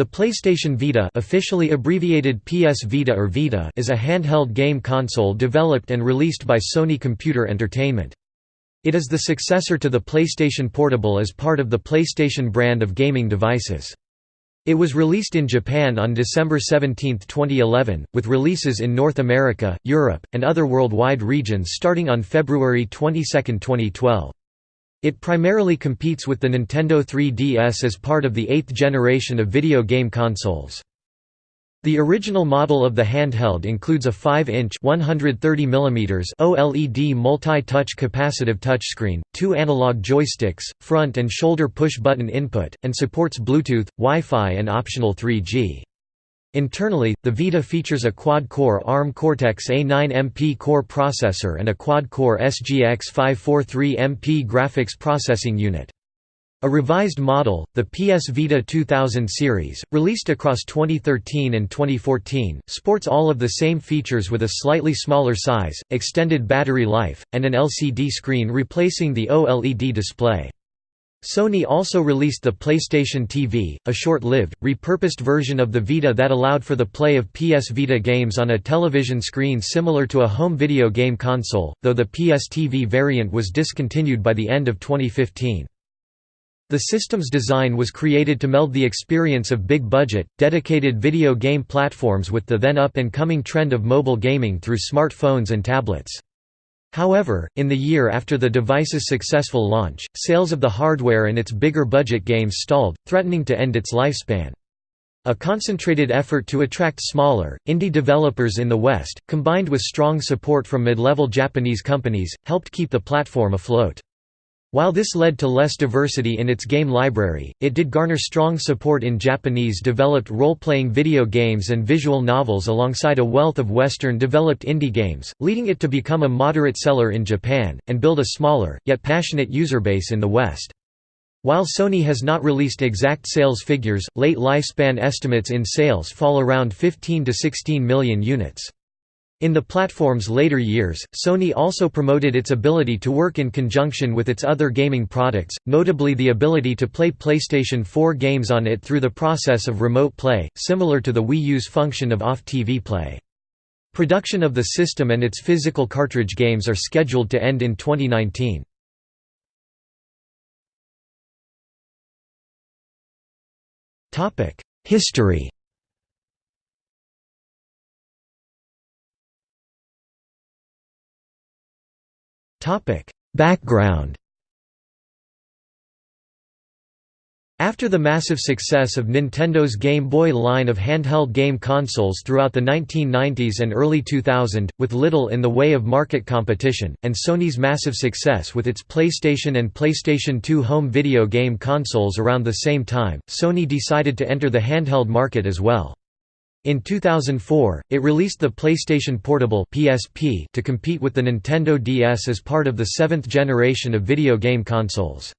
The PlayStation Vita officially abbreviated PS Vita or Vita is a handheld game console developed and released by Sony Computer Entertainment. It is the successor to the PlayStation Portable as part of the PlayStation brand of gaming devices. It was released in Japan on December 17, 2011, with releases in North America, Europe, and other worldwide regions starting on February 22, 2012. It primarily competes with the Nintendo 3DS as part of the eighth generation of video game consoles. The original model of the handheld includes a 5-inch OLED multi-touch capacitive touchscreen, two analog joysticks, front and shoulder push-button input, and supports Bluetooth, Wi-Fi and optional 3G. Internally, the Vita features a quad-core ARM Cortex-A9 MPCore processor and a quad-core SGX 543 MP graphics processing unit. A revised model, the PS Vita 2000 series, released across 2013 and 2014, sports all of the same features with a slightly smaller size, extended battery life, and an LCD screen replacing the OLED display. Sony also released the PlayStation TV, a short-lived, repurposed version of the Vita that allowed for the play of PS Vita games on a television screen similar to a home video game console, though the PS TV variant was discontinued by the end of 2015. The system's design was created to meld the experience of big-budget, dedicated video game platforms with the then up-and-coming trend of mobile gaming through smartphones and tablets. However, in the year after the device's successful launch, sales of the hardware and its bigger budget games stalled, threatening to end its lifespan. A concentrated effort to attract smaller, indie developers in the West, combined with strong support from mid-level Japanese companies, helped keep the platform afloat. While this led to less diversity in its game library, it did garner strong support in Japanese-developed role-playing video games and visual novels alongside a wealth of Western-developed indie games, leading it to become a moderate seller in Japan, and build a smaller, yet passionate user base in the West. While Sony has not released exact sales figures, late lifespan estimates in sales fall around 15 to 16 million units. In the platform's later years, Sony also promoted its ability to work in conjunction with its other gaming products, notably the ability to play PlayStation 4 games on it through the process of remote play, similar to the Wii U's function of off-TV play. Production of the system and its physical cartridge games are scheduled to end in 2019. History Background After the massive success of Nintendo's Game Boy line of handheld game consoles throughout the 1990s and early 2000, with little in the way of market competition, and Sony's massive success with its PlayStation and PlayStation 2 home video game consoles around the same time, Sony decided to enter the handheld market as well. In 2004, it released the PlayStation Portable (PSP) to compete with the Nintendo DS as part of the seventh generation of video game consoles.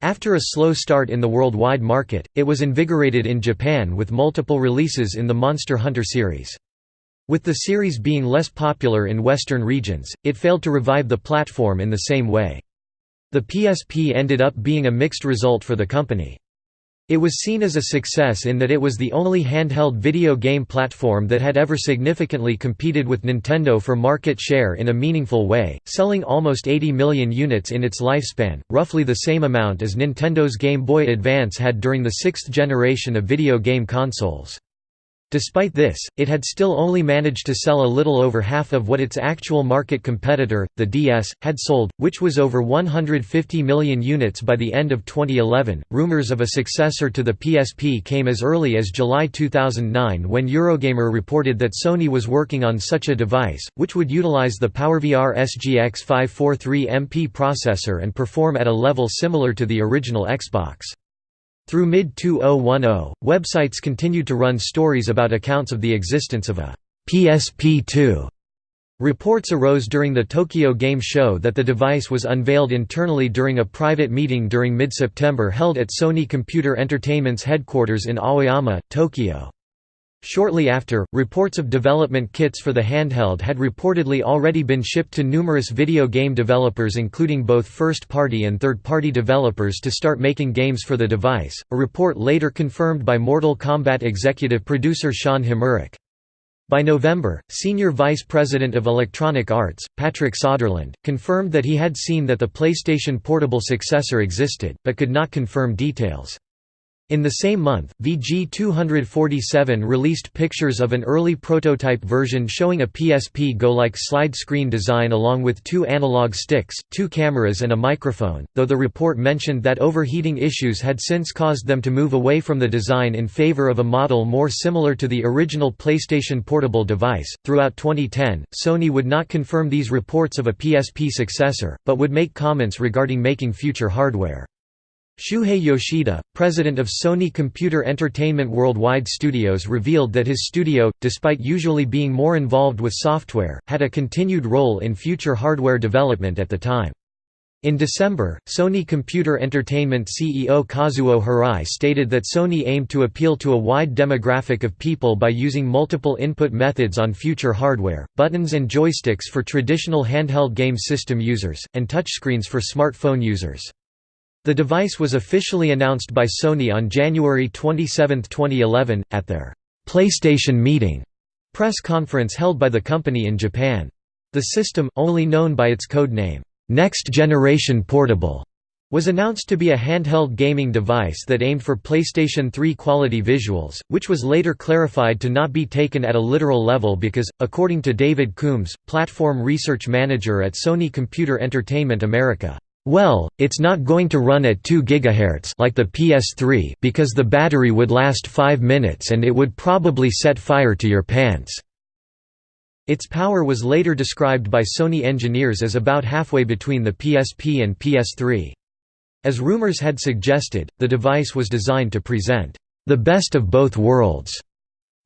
After a slow start in the worldwide market, it was invigorated in Japan with multiple releases in the Monster Hunter series. With the series being less popular in Western regions, it failed to revive the platform in the same way. The PSP ended up being a mixed result for the company. It was seen as a success in that it was the only handheld video game platform that had ever significantly competed with Nintendo for market share in a meaningful way, selling almost 80 million units in its lifespan, roughly the same amount as Nintendo's Game Boy Advance had during the sixth generation of video game consoles. Despite this, it had still only managed to sell a little over half of what its actual market competitor, the DS, had sold, which was over 150 million units by the end of 2011. Rumors of a successor to the PSP came as early as July 2009 when Eurogamer reported that Sony was working on such a device, which would utilize the PowerVR SGX 543 MP processor and perform at a level similar to the original Xbox. Through mid-2010, websites continued to run stories about accounts of the existence of a PSP-2. Reports arose during the Tokyo Game Show that the device was unveiled internally during a private meeting during mid-September held at Sony Computer Entertainment's headquarters in Aoyama, Tokyo. Shortly after, reports of development kits for the handheld had reportedly already been shipped to numerous video game developers including both first-party and third-party developers to start making games for the device, a report later confirmed by Mortal Kombat executive producer Shaun Himmerick. By November, Senior Vice President of Electronic Arts, Patrick Soderlund, confirmed that he had seen that the PlayStation Portable successor existed, but could not confirm details. In the same month, VG247 released pictures of an early prototype version showing a PSP Go-like slide screen design along with two analog sticks, two cameras and a microphone, though the report mentioned that overheating issues had since caused them to move away from the design in favor of a model more similar to the original PlayStation Portable device. Throughout 2010, Sony would not confirm these reports of a PSP successor, but would make comments regarding making future hardware. Shuhei Yoshida, president of Sony Computer Entertainment Worldwide Studios revealed that his studio, despite usually being more involved with software, had a continued role in future hardware development at the time. In December, Sony Computer Entertainment CEO Kazuo Hirai stated that Sony aimed to appeal to a wide demographic of people by using multiple input methods on future hardware, buttons and joysticks for traditional handheld game system users, and touchscreens for smartphone users. The device was officially announced by Sony on January 27, 2011, at their PlayStation Meeting press conference held by the company in Japan. The system, only known by its code name, Next Generation Portable, was announced to be a handheld gaming device that aimed for PlayStation 3 quality visuals, which was later clarified to not be taken at a literal level because, according to David Coombs, platform research manager at Sony Computer Entertainment America, well, it's not going to run at 2 GHz like the PS3 because the battery would last 5 minutes and it would probably set fire to your pants. Its power was later described by Sony engineers as about halfway between the PSP and PS3. As rumors had suggested, the device was designed to present the best of both worlds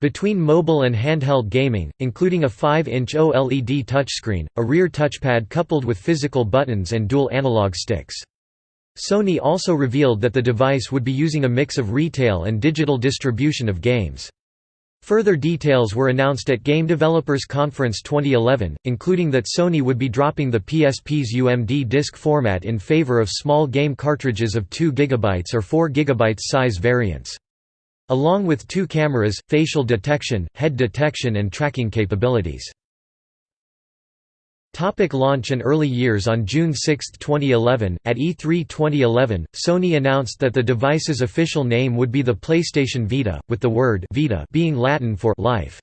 between mobile and handheld gaming, including a 5-inch OLED touchscreen, a rear touchpad coupled with physical buttons and dual analog sticks. Sony also revealed that the device would be using a mix of retail and digital distribution of games. Further details were announced at Game Developers Conference 2011, including that Sony would be dropping the PSP's UMD disc format in favor of small game cartridges of 2 GB or 4 GB size variants along with two cameras, facial detection, head detection and tracking capabilities. Topic launch and early years On June 6, 2011, at E3 2011, Sony announced that the device's official name would be the PlayStation Vita, with the word Vita being Latin for life.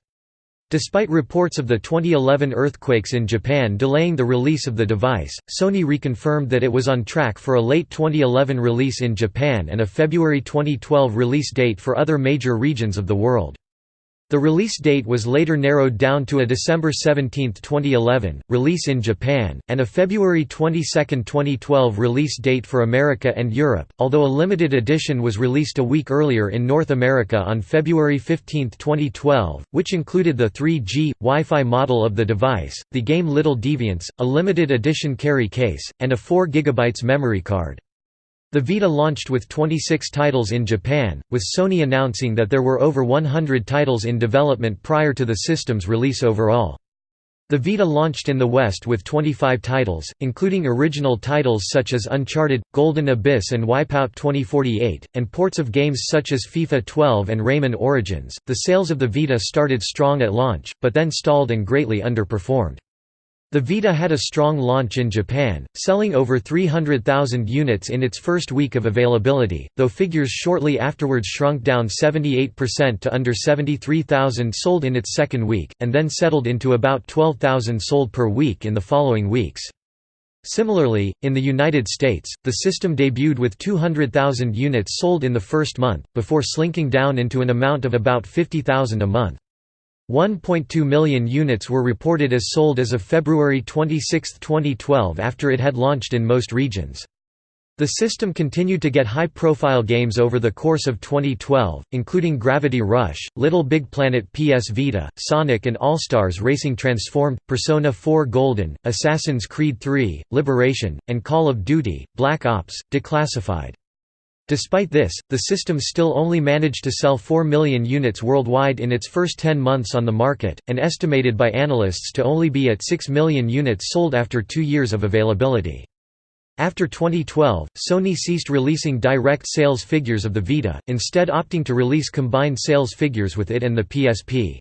Despite reports of the 2011 earthquakes in Japan delaying the release of the device, Sony reconfirmed that it was on track for a late 2011 release in Japan and a February 2012 release date for other major regions of the world. The release date was later narrowed down to a December 17, 2011, release in Japan, and a February 22, 2012 release date for America and Europe, although a limited edition was released a week earlier in North America on February 15, 2012, which included the 3G, Wi-Fi model of the device, the game Little Deviants, a limited edition carry case, and a 4 GB memory card. The Vita launched with 26 titles in Japan, with Sony announcing that there were over 100 titles in development prior to the system's release overall. The Vita launched in the West with 25 titles, including original titles such as Uncharted, Golden Abyss and Wipeout 2048, and ports of games such as FIFA 12 and Rayman Origins. The sales of the Vita started strong at launch, but then stalled and greatly underperformed. The Vita had a strong launch in Japan, selling over 300,000 units in its first week of availability, though figures shortly afterwards shrunk down 78% to under 73,000 sold in its second week, and then settled into about 12,000 sold per week in the following weeks. Similarly, in the United States, the system debuted with 200,000 units sold in the first month, before slinking down into an amount of about 50,000 a month. 1.2 million units were reported as sold as of February 26, 2012 after it had launched in most regions. The system continued to get high-profile games over the course of 2012, including Gravity Rush, Little Big Planet PS Vita, Sonic and All-Stars Racing Transformed, Persona 4 Golden, Assassin's Creed 3, Liberation, and Call of Duty, Black Ops, Declassified. Despite this, the system still only managed to sell 4 million units worldwide in its first 10 months on the market, and estimated by analysts to only be at 6 million units sold after two years of availability. After 2012, Sony ceased releasing direct sales figures of the Vita, instead opting to release combined sales figures with it and the PSP.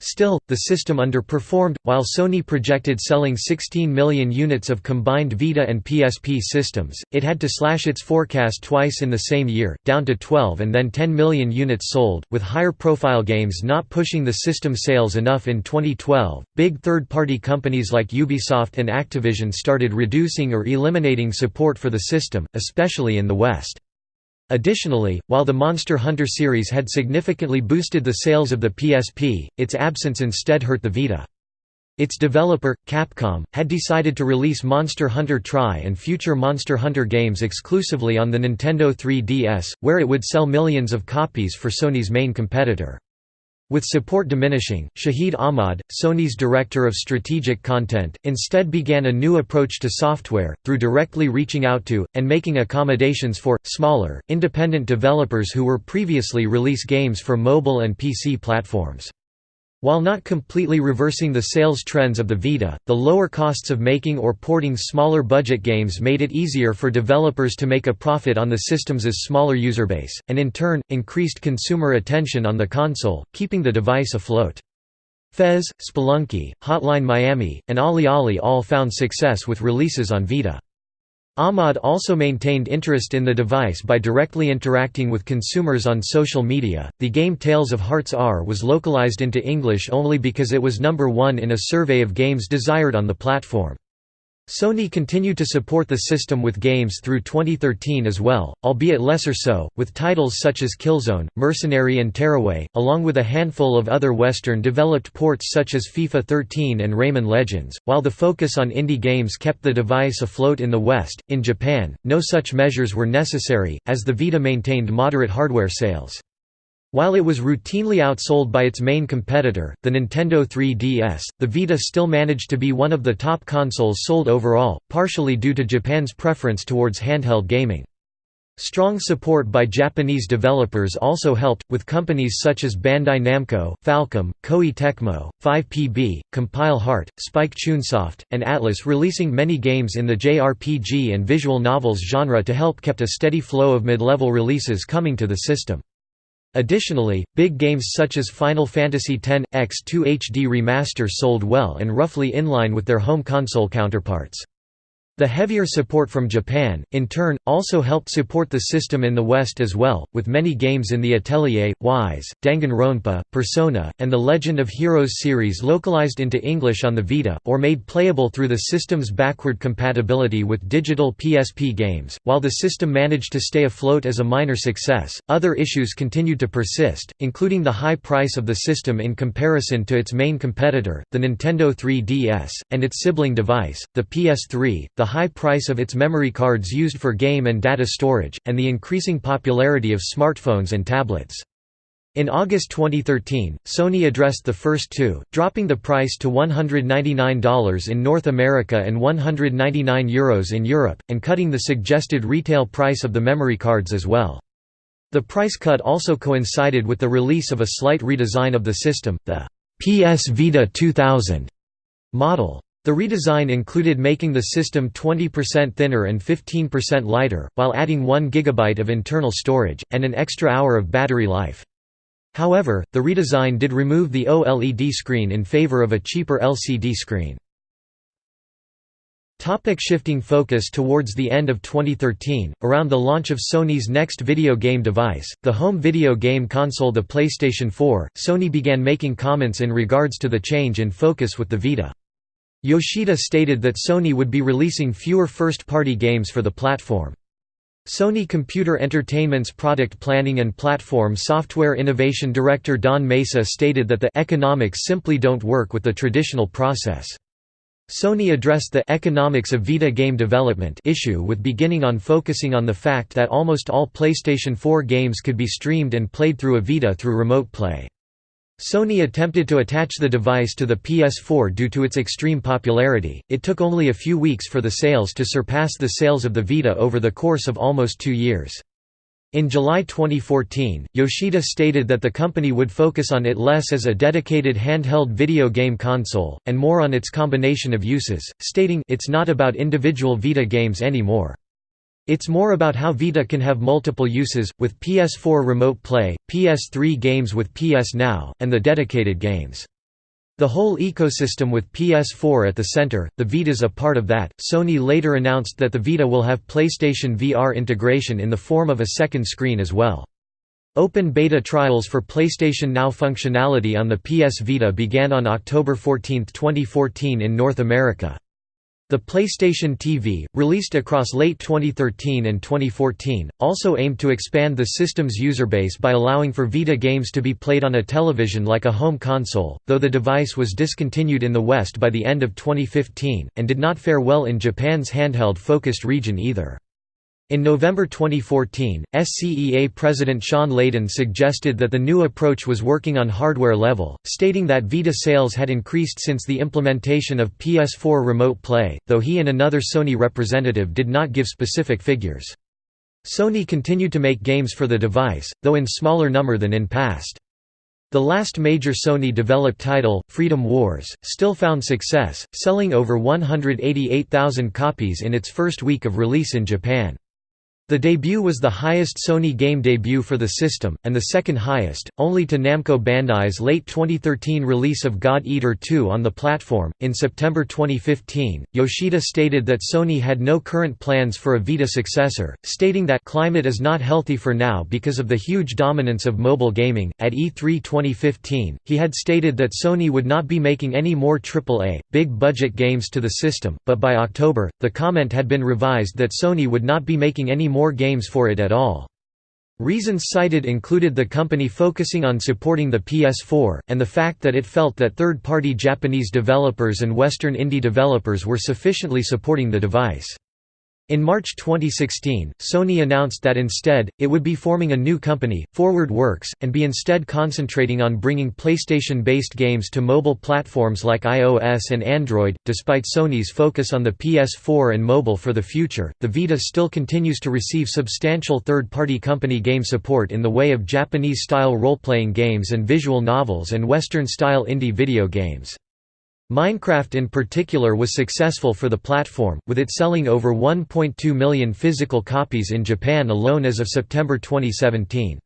Still, the system underperformed, while Sony projected selling 16 million units of combined Vita and PSP systems, it had to slash its forecast twice in the same year, down to 12 and then 10 million units sold, with higher profile games not pushing the system sales enough in 2012. Big third party companies like Ubisoft and Activision started reducing or eliminating support for the system, especially in the West. Additionally, while the Monster Hunter series had significantly boosted the sales of the PSP, its absence instead hurt the Vita. Its developer, Capcom, had decided to release Monster Hunter Tri and future Monster Hunter games exclusively on the Nintendo 3DS, where it would sell millions of copies for Sony's main competitor. With support diminishing, Shahid Ahmad, Sony's director of strategic content, instead began a new approach to software, through directly reaching out to, and making accommodations for, smaller, independent developers who were previously release games for mobile and PC platforms. While not completely reversing the sales trends of the Vita, the lower costs of making or porting smaller budget games made it easier for developers to make a profit on the system's smaller user base, and in turn, increased consumer attention on the console, keeping the device afloat. Fez, Spelunky, Hotline Miami, and OlliOlli all found success with releases on Vita. Ahmad also maintained interest in the device by directly interacting with consumers on social media. The game Tales of Hearts R was localized into English only because it was number one in a survey of games desired on the platform. Sony continued to support the system with games through 2013 as well, albeit lesser so, with titles such as Killzone, Mercenary and Tearaway, along with a handful of other Western-developed ports such as FIFA 13 and Rayman Legends. While the focus on indie games kept the device afloat in the West, in Japan, no such measures were necessary, as the Vita maintained moderate hardware sales. While it was routinely outsold by its main competitor, the Nintendo 3DS, the Vita still managed to be one of the top consoles sold overall, partially due to Japan's preference towards handheld gaming. Strong support by Japanese developers also helped, with companies such as Bandai Namco, Falcom, Koei Tecmo, 5PB, Compile Heart, Spike Chunsoft, and Atlus releasing many games in the JRPG and visual novels genre to help kept a steady flow of mid-level releases coming to the system. Additionally, big games such as Final Fantasy X-2 HD Remaster sold well and roughly in line with their home console counterparts. The heavier support from Japan, in turn, also helped support the system in the West as well, with many games in the Atelier, Ys, Danganronpa, Persona, and the Legend of Heroes series localized into English on the Vita, or made playable through the system's backward compatibility with digital PSP games. While the system managed to stay afloat as a minor success, other issues continued to persist, including the high price of the system in comparison to its main competitor, the Nintendo 3DS, and its sibling device, the PS3, the high price of its memory cards used for game and data storage, and the increasing popularity of smartphones and tablets. In August 2013, Sony addressed the first two, dropping the price to $199 in North America and €199 Euros in Europe, and cutting the suggested retail price of the memory cards as well. The price cut also coincided with the release of a slight redesign of the system, the PS Vita 2000 model. The redesign included making the system 20% thinner and 15% lighter, while adding 1 GB of internal storage, and an extra hour of battery life. However, the redesign did remove the OLED screen in favor of a cheaper LCD screen. Topic shifting focus Towards the end of 2013, around the launch of Sony's next video game device, the home video game console the PlayStation 4, Sony began making comments in regards to the change in focus with the Vita. Yoshida stated that Sony would be releasing fewer first-party games for the platform. Sony Computer Entertainment's product planning and platform software innovation director Don Mesa stated that the economics simply don't work with the traditional process. Sony addressed the economics of Vita game development issue with beginning on focusing on the fact that almost all PlayStation 4 games could be streamed and played through a Vita through remote play. Sony attempted to attach the device to the PS4 due to its extreme popularity, it took only a few weeks for the sales to surpass the sales of the Vita over the course of almost two years. In July 2014, Yoshida stated that the company would focus on it less as a dedicated handheld video game console, and more on its combination of uses, stating it's not about individual Vita games anymore. It's more about how Vita can have multiple uses, with PS4 Remote Play, PS3 games with PS Now, and the dedicated games. The whole ecosystem with PS4 at the center, the Vita's a part of that. Sony later announced that the Vita will have PlayStation VR integration in the form of a second screen as well. Open beta trials for PlayStation Now functionality on the PS Vita began on October 14, 2014 in North America. The PlayStation TV, released across late 2013 and 2014, also aimed to expand the system's user base by allowing for Vita games to be played on a television like a home console, though the device was discontinued in the West by the end of 2015, and did not fare well in Japan's handheld-focused region either. In November 2014, SCEA President Shawn Layden suggested that the new approach was working on hardware level, stating that Vita sales had increased since the implementation of PS4 Remote Play, though he and another Sony representative did not give specific figures. Sony continued to make games for the device, though in smaller number than in past. The last major Sony-developed title, Freedom Wars, still found success, selling over 188,000 copies in its first week of release in Japan. The debut was the highest Sony game debut for the system, and the second highest, only to Namco Bandai's late 2013 release of God Eater 2 on the platform. In September 2015, Yoshida stated that Sony had no current plans for a Vita successor, stating that climate is not healthy for now because of the huge dominance of mobile gaming. At E3 2015, he had stated that Sony would not be making any more AAA, big budget games to the system, but by October, the comment had been revised that Sony would not be making any more more games for it at all. Reasons cited included the company focusing on supporting the PS4, and the fact that it felt that third-party Japanese developers and Western indie developers were sufficiently supporting the device. In March 2016, Sony announced that instead, it would be forming a new company, Forward Works, and be instead concentrating on bringing PlayStation based games to mobile platforms like iOS and Android. Despite Sony's focus on the PS4 and mobile for the future, the Vita still continues to receive substantial third party company game support in the way of Japanese style role playing games and visual novels and Western style indie video games. Minecraft in particular was successful for the platform, with it selling over 1.2 million physical copies in Japan alone as of September 2017.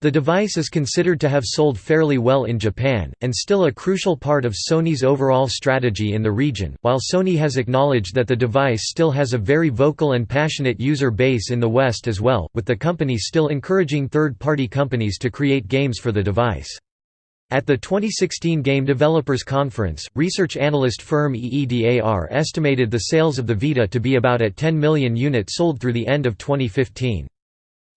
The device is considered to have sold fairly well in Japan, and still a crucial part of Sony's overall strategy in the region. While Sony has acknowledged that the device still has a very vocal and passionate user base in the West as well, with the company still encouraging third party companies to create games for the device. At the 2016 Game Developers Conference, research analyst firm EEDAR estimated the sales of the Vita to be about at 10 million units sold through the end of 2015.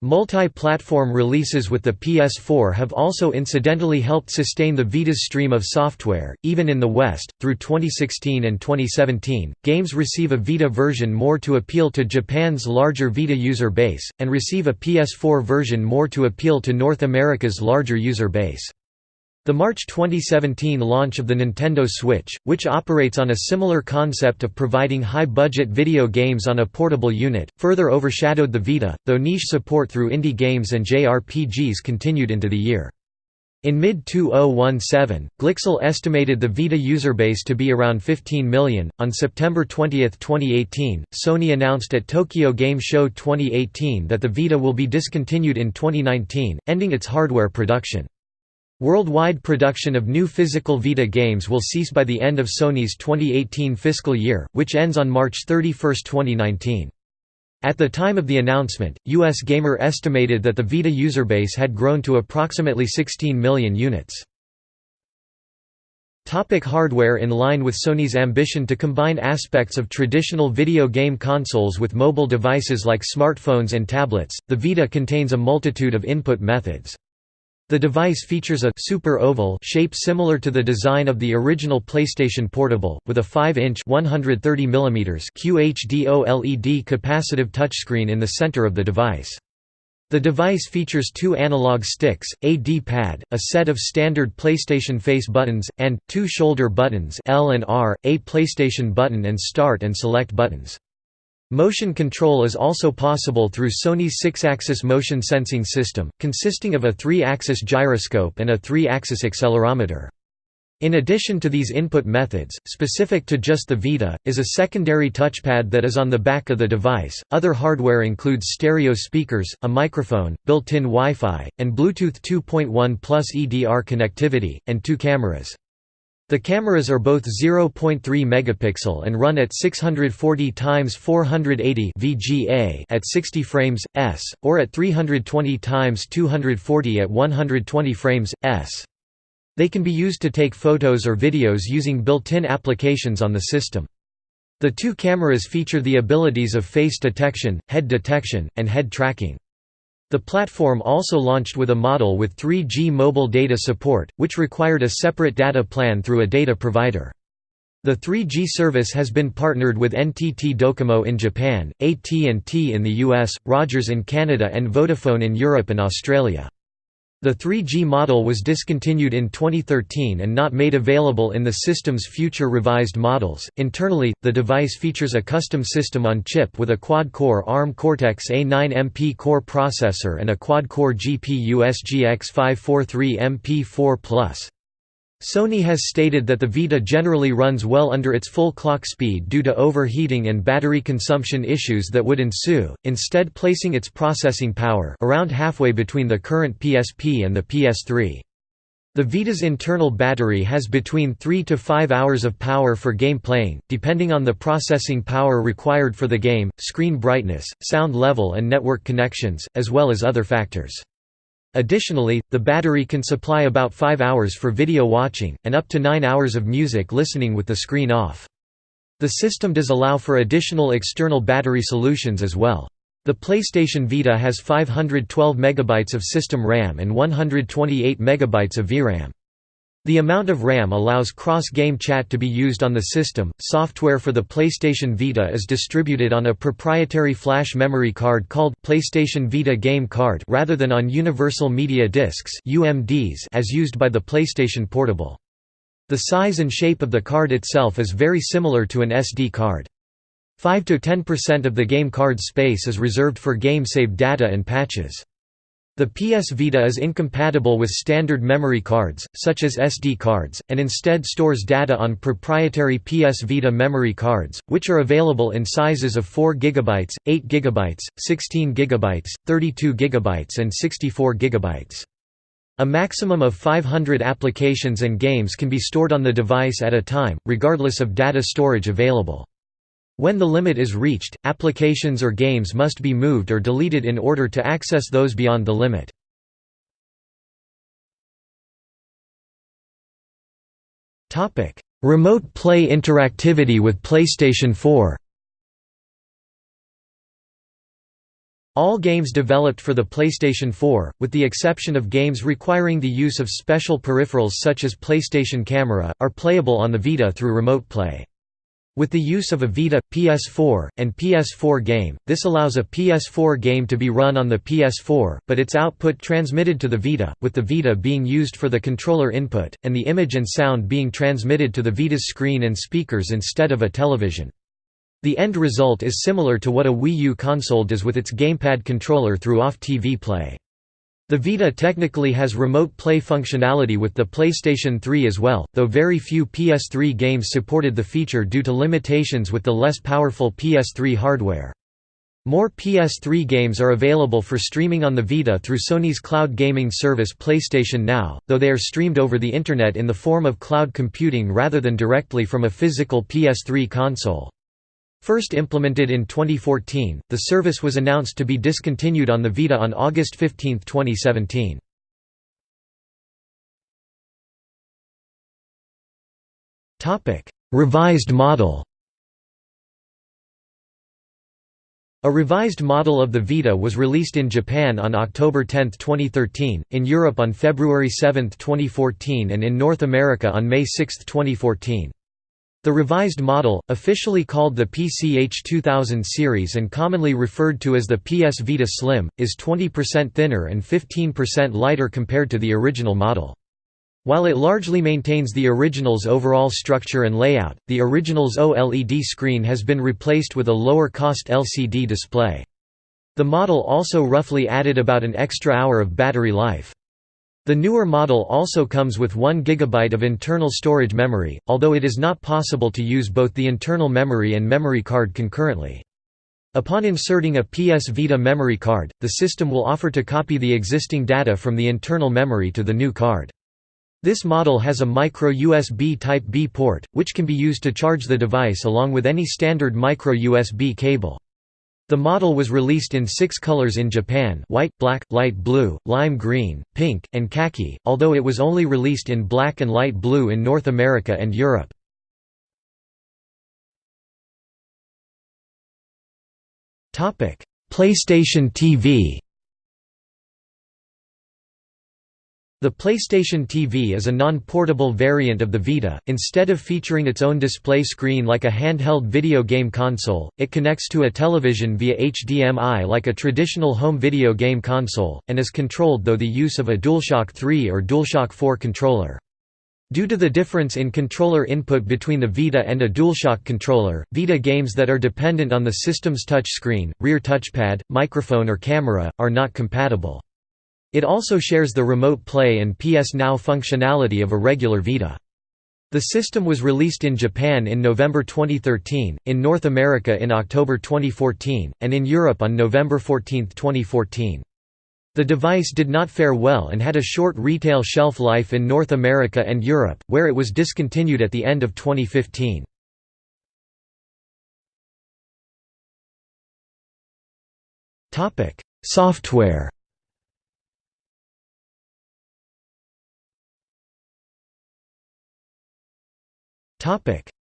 Multi-platform releases with the PS4 have also incidentally helped sustain the Vita's stream of software, even in the West. Through 2016 and 2017, games receive a Vita version more to appeal to Japan's larger Vita user base, and receive a PS4 version more to appeal to North America's larger user base. The March 2017 launch of the Nintendo Switch, which operates on a similar concept of providing high-budget video games on a portable unit, further overshadowed the Vita, though niche support through indie games and JRPGs continued into the year. In mid-2017, Glixel estimated the Vita user base to be around 15 million. On September 20, 2018, Sony announced at Tokyo Game Show 2018 that the Vita will be discontinued in 2019, ending its hardware production. Worldwide production of new physical Vita games will cease by the end of Sony's 2018 fiscal year, which ends on March 31, 2019. At the time of the announcement, US Gamer estimated that the Vita user base had grown to approximately 16 million units. Topic hardware In line with Sony's ambition to combine aspects of traditional video game consoles with mobile devices like smartphones and tablets, the Vita contains a multitude of input methods. The device features a super oval shape similar to the design of the original PlayStation Portable, with a 5-inch QHD OLED capacitive touchscreen in the center of the device. The device features two analog sticks, a D-pad, a set of standard PlayStation face buttons, and, two shoulder buttons L and R, a PlayStation button and start and select buttons. Motion control is also possible through Sony's Sixaxis motion sensing system, consisting of a three-axis gyroscope and a three-axis accelerometer. In addition to these input methods, specific to just the Vita, is a secondary touchpad that is on the back of the device. Other hardware includes stereo speakers, a microphone, built-in Wi-Fi, and Bluetooth 2.1 plus EDR connectivity, and two cameras. The cameras are both 0.3 megapixel and run at 640 x 480 VGA at 60 frames s or at 320 x 240 at 120 frames s. They can be used to take photos or videos using built-in applications on the system. The two cameras feature the abilities of face detection, head detection, and head tracking. The platform also launched with a model with 3G mobile data support, which required a separate data plan through a data provider. The 3G service has been partnered with NTT Docomo in Japan, AT&T in the US, Rogers in Canada and Vodafone in Europe and Australia. The 3G model was discontinued in 2013 and not made available in the system's future revised models. Internally, the device features a custom system on chip with a quad core ARM Cortex A9 MPCore processor and a quad core GPU SGX 543 MP4 Sony has stated that the Vita generally runs well under its full clock speed due to overheating and battery consumption issues that would ensue, instead placing its processing power around halfway between the current PSP and the PS3. The Vita's internal battery has between 3 to 5 hours of power for game playing, depending on the processing power required for the game, screen brightness, sound level and network connections, as well as other factors. Additionally, the battery can supply about 5 hours for video watching, and up to 9 hours of music listening with the screen off. The system does allow for additional external battery solutions as well. The PlayStation Vita has 512 MB of system RAM and 128 MB of VRAM. The amount of RAM allows cross-game chat to be used on the system. Software for the PlayStation Vita is distributed on a proprietary flash memory card called PlayStation Vita Game Card rather than on Universal Media Discs (UMDs) as used by the PlayStation Portable. The size and shape of the card itself is very similar to an SD card. 5 to 10% of the game card's space is reserved for game-save data and patches. The PS Vita is incompatible with standard memory cards, such as SD cards, and instead stores data on proprietary PS Vita memory cards, which are available in sizes of 4 GB, 8 GB, 16 GB, 32 GB and 64 GB. A maximum of 500 applications and games can be stored on the device at a time, regardless of data storage available. When the limit is reached, applications or games must be moved or deleted in order to access those beyond the limit. Remote play interactivity with PlayStation 4 All games developed for the PlayStation 4, with the exception of games requiring the use of special peripherals such as PlayStation Camera, are playable on the Vita through Remote Play. With the use of a Vita, PS4, and PS4 game, this allows a PS4 game to be run on the PS4, but its output transmitted to the Vita, with the Vita being used for the controller input, and the image and sound being transmitted to the Vita's screen and speakers instead of a television. The end result is similar to what a Wii U console does with its gamepad controller through off-TV play. The Vita technically has remote play functionality with the PlayStation 3 as well, though very few PS3 games supported the feature due to limitations with the less powerful PS3 hardware. More PS3 games are available for streaming on the Vita through Sony's cloud gaming service PlayStation Now, though they are streamed over the Internet in the form of cloud computing rather than directly from a physical PS3 console. First implemented in 2014, the service was announced to be discontinued on the Vita on August 15, 2017. Revised model A revised model of the Vita was released in Japan on October 10, 2013, in Europe on February 7, 2014 and in North America on May 6, 2014. The revised model, officially called the PCH 2000 series and commonly referred to as the PS Vita Slim, is 20% thinner and 15% lighter compared to the original model. While it largely maintains the original's overall structure and layout, the original's OLED screen has been replaced with a lower-cost LCD display. The model also roughly added about an extra hour of battery life. The newer model also comes with 1 GB of internal storage memory, although it is not possible to use both the internal memory and memory card concurrently. Upon inserting a PS Vita memory card, the system will offer to copy the existing data from the internal memory to the new card. This model has a micro USB Type-B port, which can be used to charge the device along with any standard micro USB cable. The model was released in six colors in Japan white, black, light blue, lime green, pink, and khaki, although it was only released in black and light blue in North America and Europe. PlayStation TV The PlayStation TV is a non-portable variant of the Vita. Instead of featuring its own display screen like a handheld video game console, it connects to a television via HDMI like a traditional home video game console, and is controlled through the use of a DualShock 3 or DualShock 4 controller. Due to the difference in controller input between the Vita and a DualShock controller, Vita games that are dependent on the system's touchscreen, rear touchpad, microphone or camera, are not compatible. It also shares the Remote Play and PS Now functionality of a regular Vita. The system was released in Japan in November 2013, in North America in October 2014, and in Europe on November 14, 2014. The device did not fare well and had a short retail shelf life in North America and Europe, where it was discontinued at the end of 2015. Software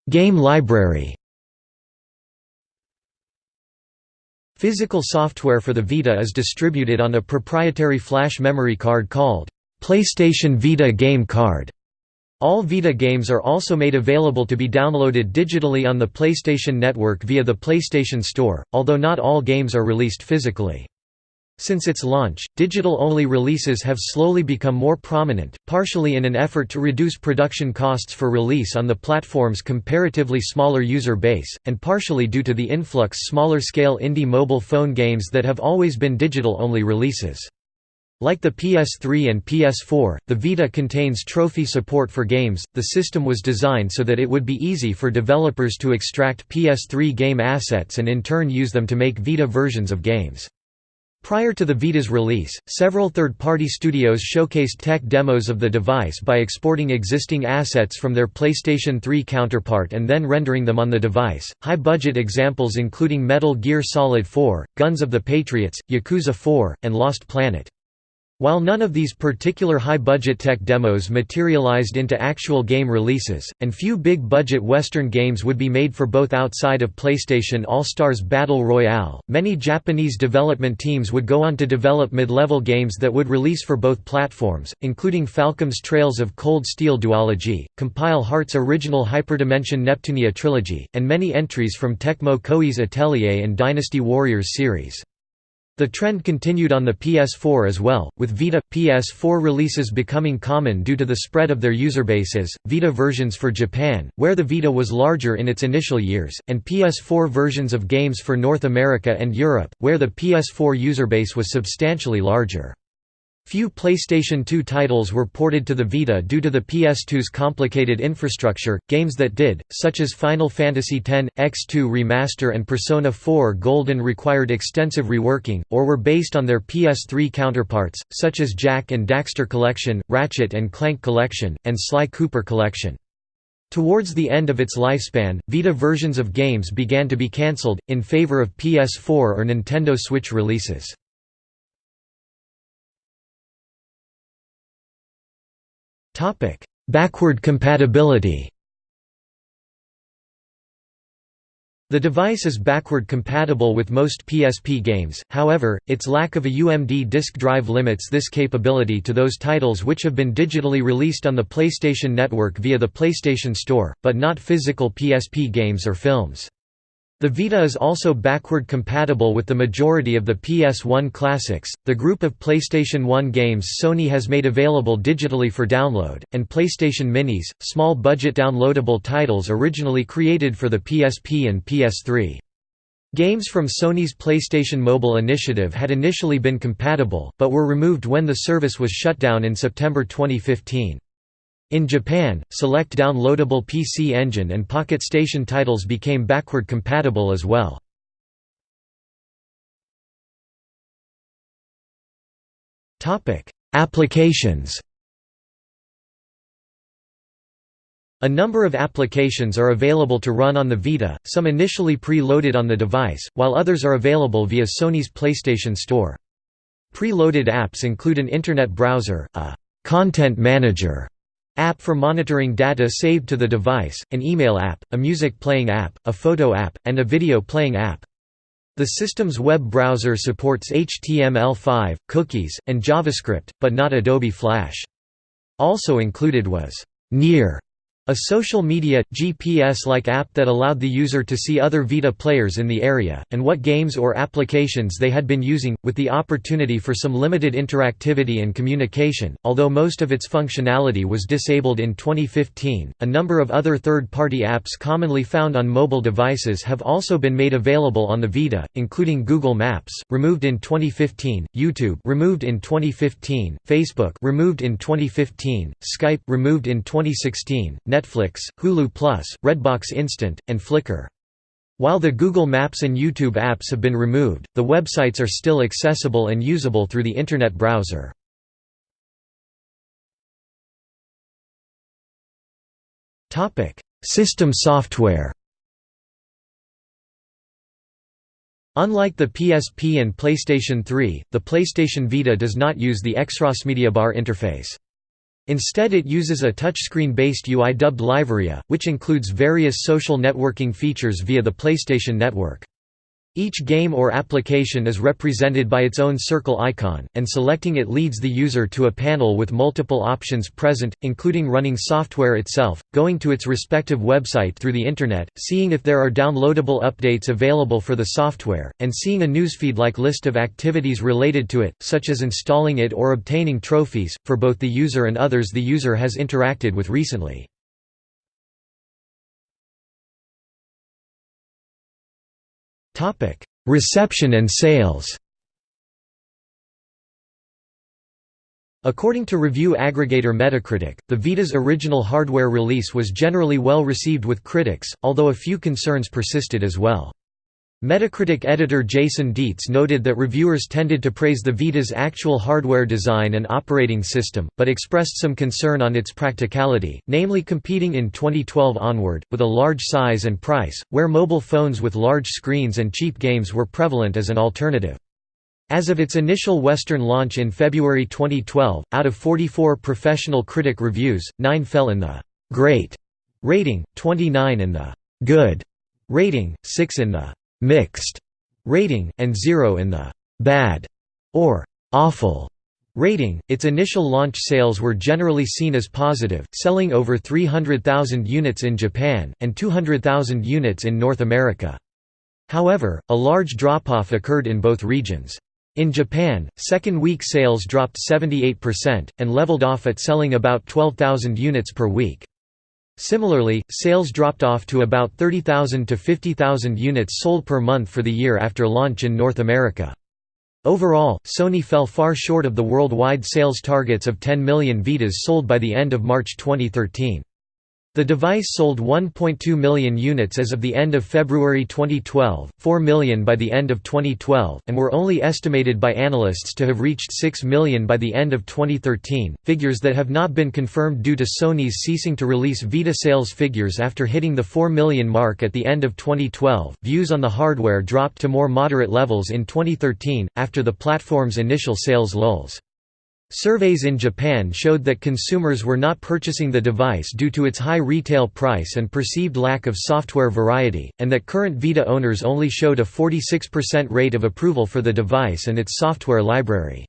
Game library Physical software for the Vita is distributed on a proprietary flash memory card called PlayStation Vita Game Card. All Vita games are also made available to be downloaded digitally on the PlayStation Network via the PlayStation Store, although not all games are released physically. Since its launch, digital-only releases have slowly become more prominent, partially in an effort to reduce production costs for release on the platform's comparatively smaller user base, and partially due to the influx smaller-scale indie mobile phone games that have always been digital-only releases. Like the PS3 and PS4, the Vita contains trophy support for games. The system was designed so that it would be easy for developers to extract PS3 game assets and in turn use them to make Vita versions of games. Prior to the Vita's release, several third-party studios showcased tech demos of the device by exporting existing assets from their PlayStation 3 counterpart and then rendering them on the device. High-budget examples including Metal Gear Solid 4, Guns of the Patriots, Yakuza 4, and Lost Planet. While none of these particular high-budget tech demos materialized into actual game releases, and few big-budget Western games would be made for both outside of PlayStation All-Stars Battle Royale, many Japanese development teams would go on to develop mid-level games that would release for both platforms, including Falcom's Trails of Cold Steel duology, Compile Heart's original Hyperdimension Neptunia trilogy, and many entries from Tecmo Koei's Atelier and Dynasty Warriors series. The trend continued on the PS4 as well, with Vita PS4 releases becoming common due to the spread of their user bases, Vita versions for Japan, where the Vita was larger in its initial years, and PS4 versions of games for North America and Europe, where the PS4 user base was substantially larger. Few PlayStation 2 titles were ported to the Vita due to the PS2's complicated infrastructure. Games that did, such as Final Fantasy X, X2 Remaster and Persona 4 Golden required extensive reworking, or were based on their PS3 counterparts, such as Jak and Daxter Collection, Ratchet and Clank Collection, and Sly Cooper Collection. Towards the end of its lifespan, Vita versions of games began to be cancelled, in favor of PS4 or Nintendo Switch releases. Topic: Backward compatibility. The device is backward compatible with most PSP games, however, its lack of a UMD disk drive limits this capability to those titles which have been digitally released on the PlayStation Network via the PlayStation Store, but not physical PSP games or films. The Vita is also backward compatible with the majority of the PS1 classics, the group of PlayStation 1 games Sony has made available digitally for download, and PlayStation Minis, small budget downloadable titles originally created for the PSP and PS3. Games from Sony's PlayStation Mobile initiative had initially been compatible, but were removed when the service was shut down in September 2015. In Japan, select downloadable PC Engine and Pocket Station titles became backward compatible as well. Applications A number of applications are available to run on the Vita, some initially pre-loaded on the device, while others are available via Sony's PlayStation Store. Pre-loaded apps include an Internet browser, a «content manager» app for monitoring data saved to the device, an email app, a music playing app, a photo app, and a video playing app. The system's web browser supports HTML5, cookies, and JavaScript, but not Adobe Flash. Also included was Near a social media, GPS-like app that allowed the user to see other Vita players in the area, and what games or applications they had been using, with the opportunity for some limited interactivity and communication. Although most of its functionality was disabled in 2015, a number of other third-party apps commonly found on mobile devices have also been made available on the Vita, including Google Maps, removed in 2015, YouTube removed in 2015, Facebook removed in 2015, Skype removed in 2016, Netflix, Hulu Plus, Redbox Instant, and Flickr. While the Google Maps and YouTube apps have been removed, the websites are still accessible and usable through the Internet browser. System software Unlike the PSP and PlayStation 3, the PlayStation Vita does not use the XrossMediaBar interface. Instead it uses a touchscreen-based UI dubbed LiveArea, which includes various social networking features via the PlayStation Network. Each game or application is represented by its own circle icon, and selecting it leads the user to a panel with multiple options present, including running software itself, going to its respective website through the Internet, seeing if there are downloadable updates available for the software, and seeing a newsfeed-like list of activities related to it, such as installing it or obtaining trophies, for both the user and others the user has interacted with recently. Reception and sales According to review aggregator Metacritic, the Vita's original hardware release was generally well received with critics, although a few concerns persisted as well. Metacritic editor Jason Dietz noted that reviewers tended to praise the Vita's actual hardware design and operating system, but expressed some concern on its practicality, namely competing in 2012 onward, with a large size and price, where mobile phones with large screens and cheap games were prevalent as an alternative. As of its initial Western launch in February 2012, out of 44 professional critic reviews, 9 fell in the «great» rating, 29 in the «good» rating, 6 in the mixed rating, and 0 in the bad or awful rating. Its initial launch sales were generally seen as positive, selling over 300,000 units in Japan, and 200,000 units in North America. However, a large drop-off occurred in both regions. In Japan, second-week sales dropped 78%, and leveled off at selling about 12,000 units per week. Similarly, sales dropped off to about 30,000 to 50,000 units sold per month for the year after launch in North America. Overall, Sony fell far short of the worldwide sales targets of 10 million Vitas sold by the end of March 2013. The device sold 1.2 million units as of the end of February 2012, 4 million by the end of 2012, and were only estimated by analysts to have reached 6 million by the end of 2013, figures that have not been confirmed due to Sony's ceasing to release Vita sales figures after hitting the 4 million mark at the end of 2012. Views on the hardware dropped to more moderate levels in 2013, after the platform's initial sales lulls. Surveys in Japan showed that consumers were not purchasing the device due to its high retail price and perceived lack of software variety, and that current Vita owners only showed a 46% rate of approval for the device and its software library.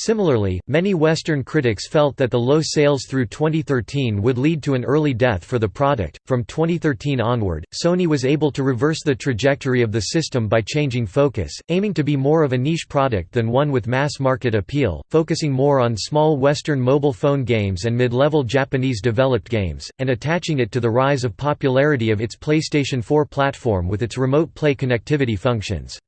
Similarly, many Western critics felt that the low sales through 2013 would lead to an early death for the product. From 2013 onward, Sony was able to reverse the trajectory of the system by changing focus, aiming to be more of a niche product than one with mass market appeal, focusing more on small Western mobile phone games and mid level Japanese developed games, and attaching it to the rise of popularity of its PlayStation 4 platform with its remote play connectivity functions.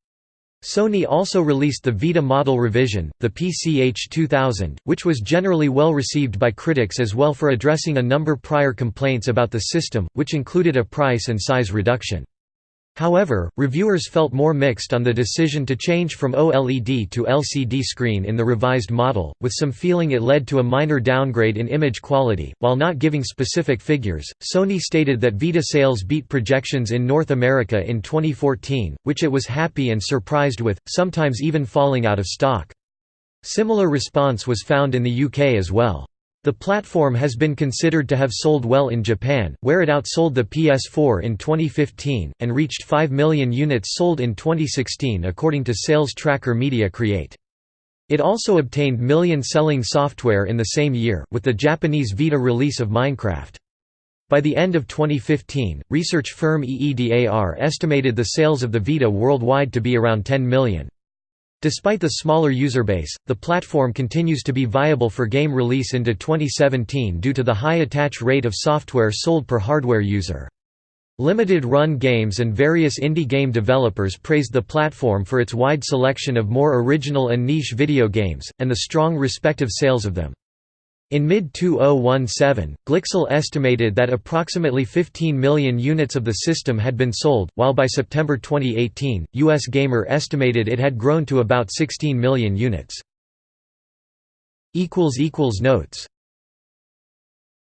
Sony also released the Vita model revision, the PCH 2000, which was generally well received by critics as well for addressing a number prior complaints about the system, which included a price and size reduction. However, reviewers felt more mixed on the decision to change from OLED to LCD screen in the revised model, with some feeling it led to a minor downgrade in image quality. While not giving specific figures, Sony stated that Vita sales beat projections in North America in 2014, which it was happy and surprised with, sometimes even falling out of stock. Similar response was found in the UK as well. The platform has been considered to have sold well in Japan, where it outsold the PS4 in 2015, and reached 5 million units sold in 2016 according to sales tracker Media Create. It also obtained million-selling software in the same year, with the Japanese Vita release of Minecraft. By the end of 2015, research firm EEDAR estimated the sales of the Vita worldwide to be around 10 million. Despite the smaller user base, the platform continues to be viable for game release into 2017 due to the high attach rate of software sold per hardware user. Limited Run Games and various indie game developers praised the platform for its wide selection of more original and niche video games, and the strong respective sales of them. In mid-2017, Glixel estimated that approximately 15 million units of the system had been sold, while by September 2018, US Gamer estimated it had grown to about 16 million units. Notes